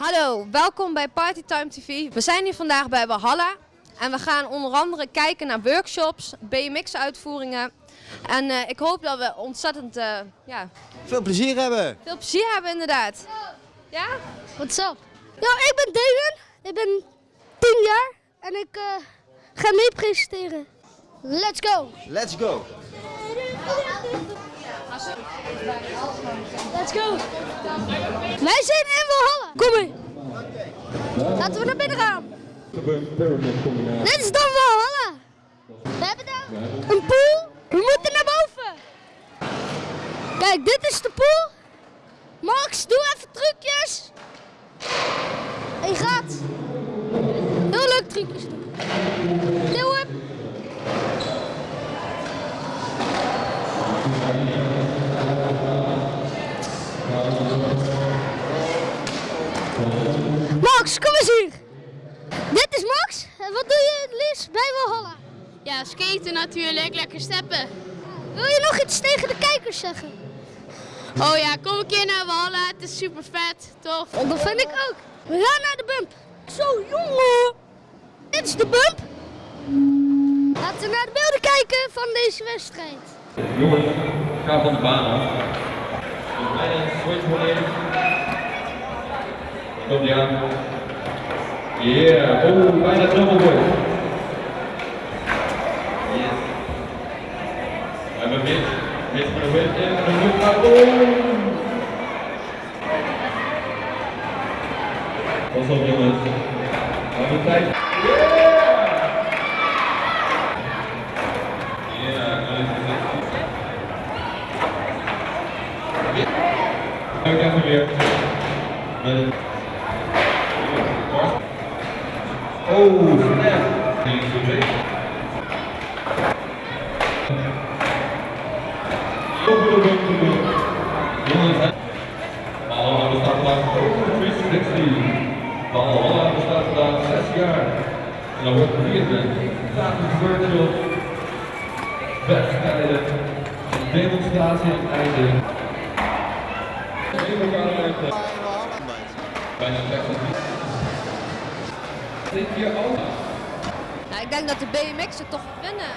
Hallo, welkom bij Partytime TV. We zijn hier vandaag bij Valhalla en we gaan onder andere kijken naar workshops, BMX-uitvoeringen. En eh, ik hoop dat we ontzettend uh, ja, veel plezier hebben. Veel plezier hebben inderdaad. Ja? What's up? Ja, ik ben Damon. Ik ben 10 jaar en ik uh, ga mee presenteren. Let's go! Let's go! Let's go! Wij zijn in Valhalla. Kom mee. Laten we naar binnen gaan. Dit is dan Valhalla. We hebben daar een pool. We moeten naar boven. Kijk, dit is de pool. Max, doe even trucjes. Je gaat. Heel leuk trucjes doen. Max, kom eens hier. Dit is Max. En wat doe je het liefst bij Valhalla? Ja, skaten natuurlijk, lekker steppen. Wil je nog iets tegen de kijkers zeggen? Oh ja, kom een keer naar Valhalla, het is super vet, tof. Oh, dat vind ik ook. We gaan naar de bump. Zo jongen. Dit is de bump. Laten we naar de beelden kijken van deze wedstrijd. Jongens, ga van de baan af. Bijna switch wanneer. Komt die aan. Yeah, oh, bijna double boy. Yes. We hebben mid, mid voor de win en de lucht gaat. Oh! Pas op jongens. We En dan wordt gevierd met gratis workshops, wedstrijden, een demonstratie aan het einde. Bijna 60. Dit hier ook. Nou, ik denk dat de BMX'en toch winnen.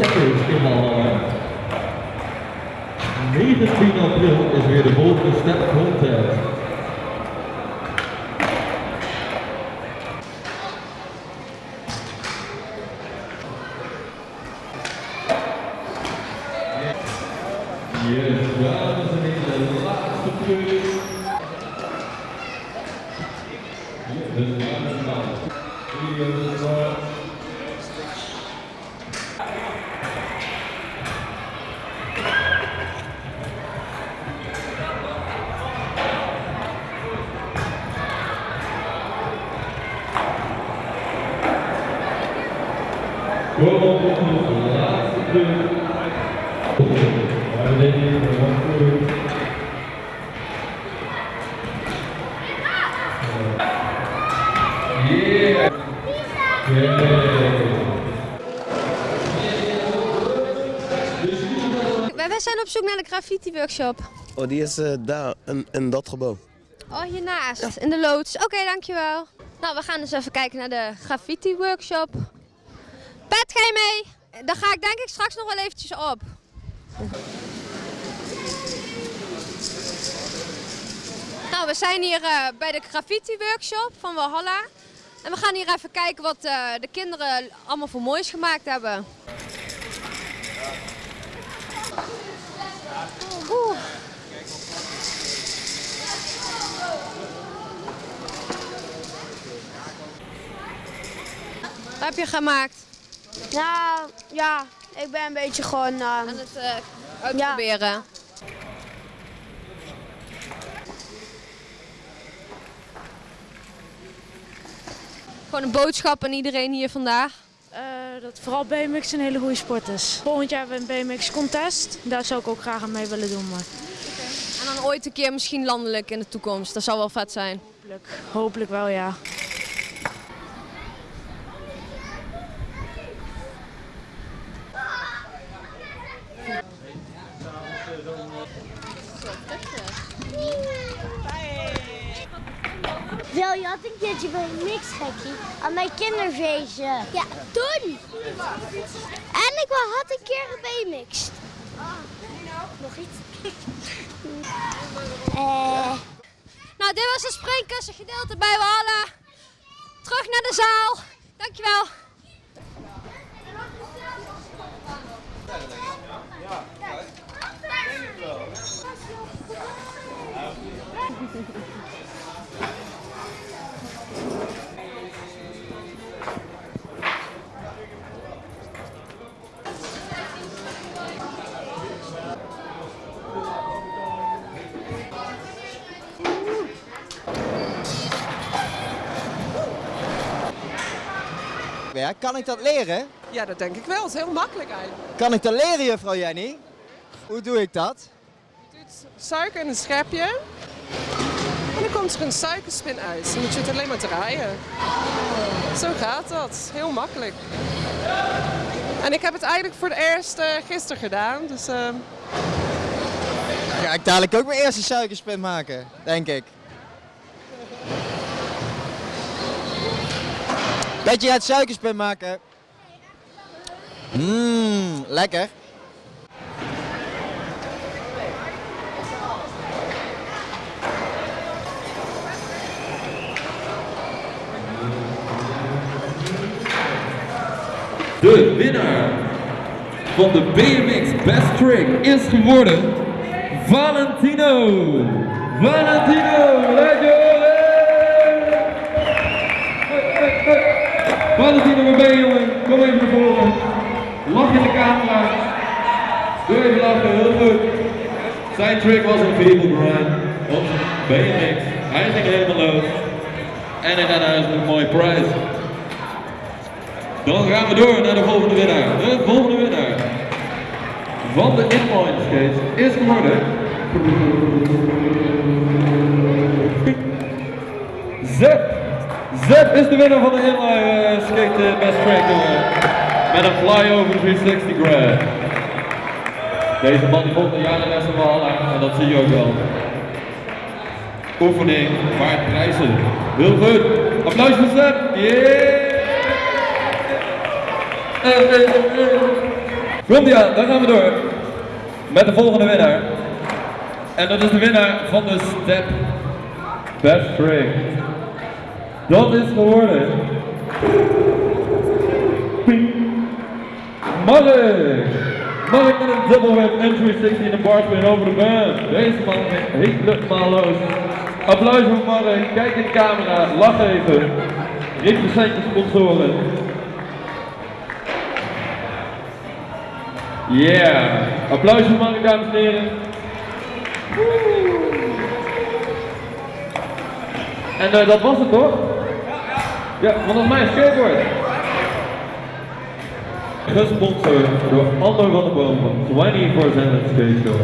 Voor alle steppers in Valhalla. 19 april is weer de volgende step contest. Wij wij zijn op zoek naar de graffiti workshop. Oh, die is eh, daar, in, in dat gebouw. Oh, hiernaast, in de loods. Oké, dankjewel. Nou, we gaan dus even kijken naar de graffiti workshop. Pet, je mee? Dan ga ik denk ik straks nog wel eventjes op. Nou, we zijn hier eh, bij de graffiti workshop van Valhalla. En we gaan hier even kijken wat eh, de kinderen allemaal voor moois gemaakt hebben. Wat heb je gemaakt? Nou, ja, ik ben een beetje gewoon... eh, Aan het eh, uitproberen. Gewoon een boodschap aan iedereen hier vandaag. Eh, dat vooral BMX een hele goede sport is. Volgend jaar hebben we een BMX contest. Daar zou ik ook graag aan mee willen doen. Maar En dan ooit een keer misschien landelijk in de toekomst. Dat zou wel vet zijn. hopelijk, hopelijk wel ja. Wil je had een keertje bij een mixgekkie aan mijn kinderfeestje. Ja, toen. En ik had een keer gebmixed. Nog iets? Eh. Nou, dit was het springkussengedeelte bij Walhalla. Terug naar de zaal. Dankjewel. Ja, kan ik dat leren? Ja, dat denk ik wel. Het is heel makkelijk eigenlijk. Kan ik dat leren, juffrouw Jenny? Hoe doe ik dat? Je doet suiker in een schepje. En dan komt er een suikerspin uit. Dan moet je het alleen maar draaien. Zo gaat dat. Heel makkelijk. En ik heb het eigenlijk voor het eerst eh, gisteren gedaan. Dus Ga ik dadelijk ook mijn eerste suikerspin maken, denk ik. Dat je het suikerspin maken. Mmm, lekker. De winnaar van de BMX Best Trick is geworden Valentino. Valentino, laat hey. Valentino, waar ben je jongen? Kom even naar voren. Lach in de camera. Doe even lachen, heel goed. Zijn trick was een feeble grind op BMX. Hij ging helemaal los. En hij met een mooie prijs. Dan gaan we door naar de volgende winnaar. De volgende winnaar van de inline skates is geworden. Zep. Zep is de winnaar van de inline eh, skate eh, best track jongen. Met een flyover 360 grad. Deze man die jaar de rest van Valhalla en dat zie je ook wel. Oefening waard prijzen. Heel goed. Applaus voor Zep. Yeah! Komt aan, dan gaan we door met de volgende winnaar. En dat is de winnaar van de Step Best Trick. Dat is geworden. Ping. Mark! Met een double whip en 360 in de barspin over de baan. Deze man ging helemaal los. Applaus voor Mark, kijk in de camera, lach even. Represent je sponsoren. Yeah. Applaus voor Mark, dames en heren. En eh, dat was het toch? Ja, volgens mij een skateboard. Gesponsord door Ander van de Boom van 24-7 Skate Show.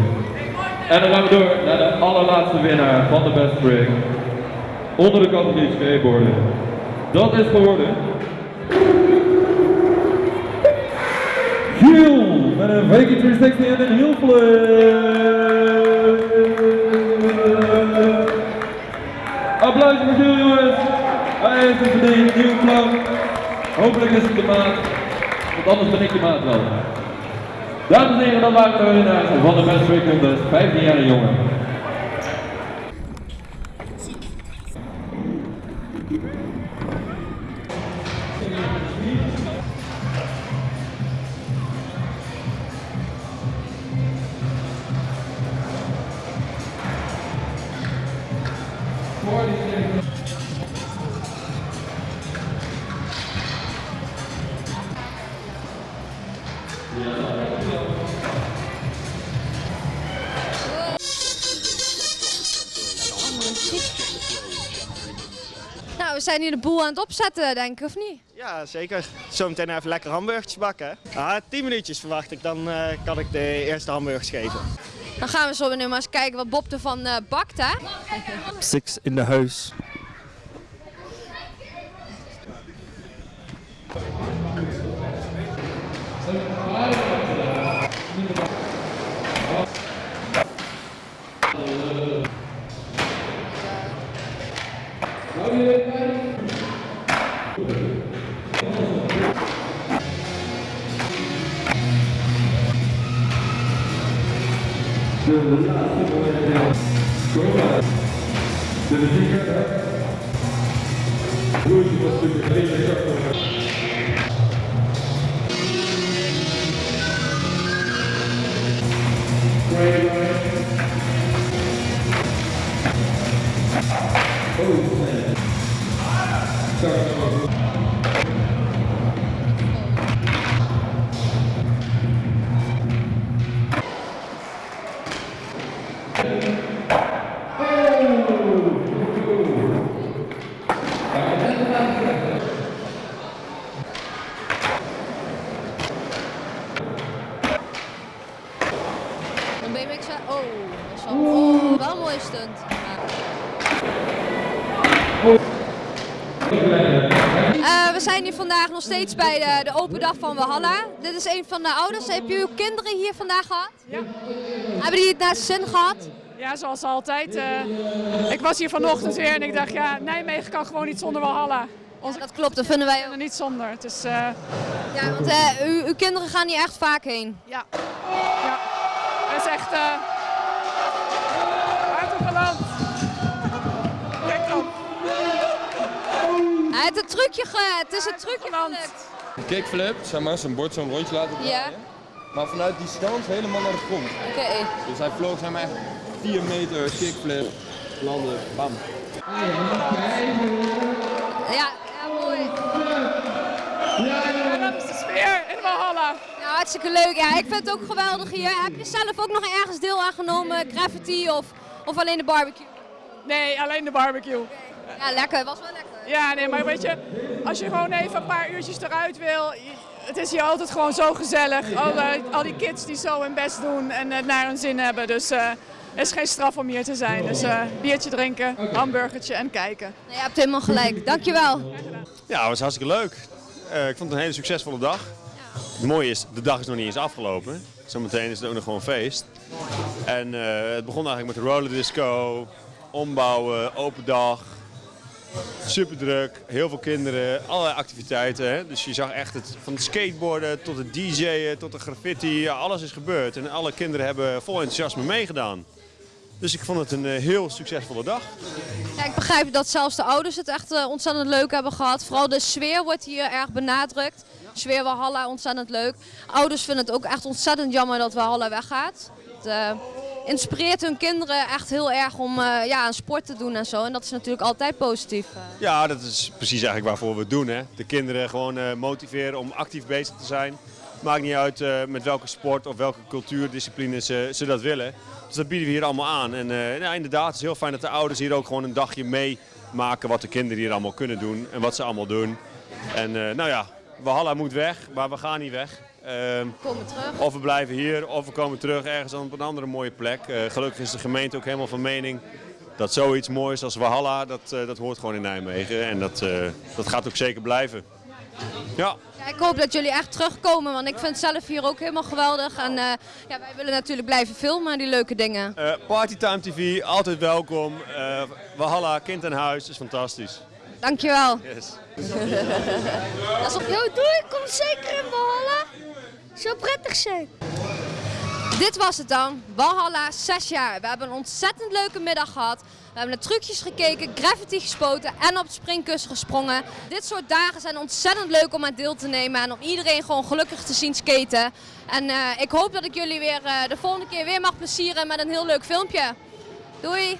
En dan gaan we door naar de allerlaatste winnaar van de Best Trick. Onder de categorie skateboarden. Dat is geworden... Giel met een Viking 360 en een heel Applaus voor Giel jongens. Hij heeft een verdiend nieuw plan. Hopelijk is het de maat. Want anders ben ik de maat wel. Dames en heren, dan waren we winnaars van de Best Contest. 15 jaar jongen. Zijn hier de boel aan het opzetten, denk ik, of niet? Ja, zeker. Zometeen even lekker hamburgertjes bakken. Ah, 10 minuutjes verwacht ik, dan eh, kan ik de eerste hamburgers geven. Dan gaan we zo nu maar eens kijken wat Bob ervan eh bakt, hè? Six in de huis. Наверняка, да? Будете поступить, время как можно. Thank you. Vandaag nog steeds bij de, de open dag van Walhalla. Dit is een van de ouders. Heb je uw kinderen hier vandaag gehad? Ja. Hebben die het naar zin gehad? Ja, zoals altijd. eh, ik was hier vanochtend weer en ik dacht, ja, Nijmegen kan gewoon niet zonder Walhalla. Ja, dat klopt, dat vinden wij ook. Niet zonder. Het is, eh, Ja, want eh, u- uw kinderen gaan hier echt vaak heen. ja. ja. Het is echt... Het trucje ge... Het is een trucje gelukt. Kickflip, zeg maar, zijn bord zo'n rondje laten draaien. Ja, Maar vanuit die stand helemaal naar de grond. oké. Dus hij vloog zeg maar echt 4 meter kickflip, landen, bam. Ja, ja, mooi. En dat is de sfeer in Walhalla. Ja, hartstikke leuk. Ja, ik vind het ook geweldig hier. Heb je zelf ook nog ergens deel aan genomen? Graffiti of, of alleen de barbecue? Nee, alleen de barbecue. Ja, lekker. Was wel lekker. Ja, nee, maar weet je, als je gewoon even een paar uurtjes eruit wil, het is hier altijd gewoon zo gezellig. Al, al die kids die zo hun best doen en het naar hun zin hebben. Dus eh het is geen straf om hier te zijn. Dus eh, biertje drinken, hamburgertje en kijken. Nee, je hebt helemaal gelijk. Dankjewel. Ja, het was hartstikke leuk. Eh, ik vond het een hele succesvolle dag. Het mooie is, de dag is nog niet eens afgelopen. Zometeen is het ook nog gewoon feest. En eh, het begon eigenlijk met de roller disco, ombouwen, open dag. Super druk, heel veel kinderen, allerlei activiteiten. Hè? Dus je zag echt het, van het skateboarden tot het DJ'en tot de graffiti, alles is gebeurd. En alle kinderen hebben vol enthousiasme meegedaan. Dus ik vond het een eh, heel succesvolle dag. Ja, ik begrijp dat zelfs de ouders het echt eh, ontzettend leuk hebben gehad. Vooral de sfeer wordt hier erg benadrukt. Sfeer Walhalla, ontzettend leuk. Ouders vinden het ook echt ontzettend jammer dat Walhalla weggaat. Eh, inspireert hun kinderen echt heel erg om eh, ja, aan sport te doen en zo. En dat is natuurlijk altijd positief. Ja, dat is precies eigenlijk waarvoor we het doen. Hè? De kinderen gewoon eh, motiveren om actief bezig te zijn. Maakt niet uit eh, met welke sport of welke cultuurdiscipline ze, ze dat willen. Dus dat bieden we hier allemaal aan. En ja, inderdaad, het is heel fijn dat de ouders hier ook gewoon een dagje meemaken wat de kinderen hier allemaal kunnen doen en wat ze allemaal doen. En nou ja, Walhalla moet weg, maar we gaan niet weg. Ehm, Komen terug. of we blijven hier, of we komen terug ergens op een andere mooie plek. Eh, gelukkig is de gemeente ook helemaal van mening dat zoiets moois als Walhalla, dat, eh, dat hoort gewoon in Nijmegen. En dat, eh, dat gaat ook zeker blijven. Ja, Ja, ik hoop dat jullie echt terugkomen, want ik vind het zelf hier ook helemaal geweldig. En ja, wij willen natuurlijk blijven filmen, die leuke dingen. Partytime TV, altijd welkom. Walhalla, kind en huis, is fantastisch. Dankjewel. Yes. Dat is op jou doe ik kom zeker in Walhalla. Zou prettig zijn. Dit was het dan. Walhalla, 6 jaar. We hebben een ontzettend leuke middag gehad. We hebben naar trucjes gekeken, graffiti gespoten en op het springkussen gesprongen. Dit soort dagen zijn ontzettend leuk om aan deel te nemen en om iedereen gewoon gelukkig te zien skaten. En eh, ik hoop dat ik jullie weer eh, de volgende keer weer mag plezieren met een heel leuk filmpje. Doei!